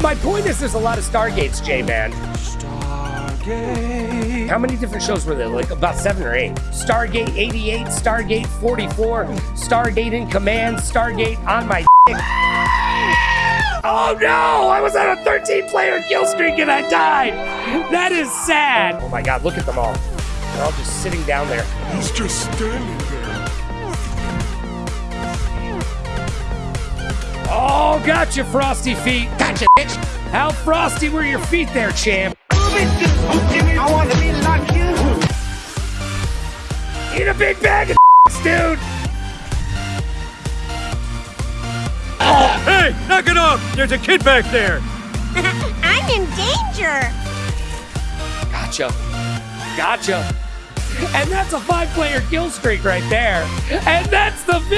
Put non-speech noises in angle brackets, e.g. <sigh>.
My point is, there's a lot of Stargates, J-Man. Stargate. How many different shows were there? Like about seven or eight. Stargate 88, Stargate 44, Stargate in Command, Stargate on my dick. Oh no! I was on a 13 player kill streak and I died! That is sad! Oh my god, look at them all. They're all just sitting down there. He's just standing there. Oh, gotcha, Frosty Feet. Gotcha, bitch. How frosty were your feet there, champ? I want to be like you. Eat a big bag of <laughs> dude. Hey, knock it off! There's a kid back there! <laughs> I'm in danger. Gotcha. Gotcha. And that's a five player kill streak right there. And that's the victory as well.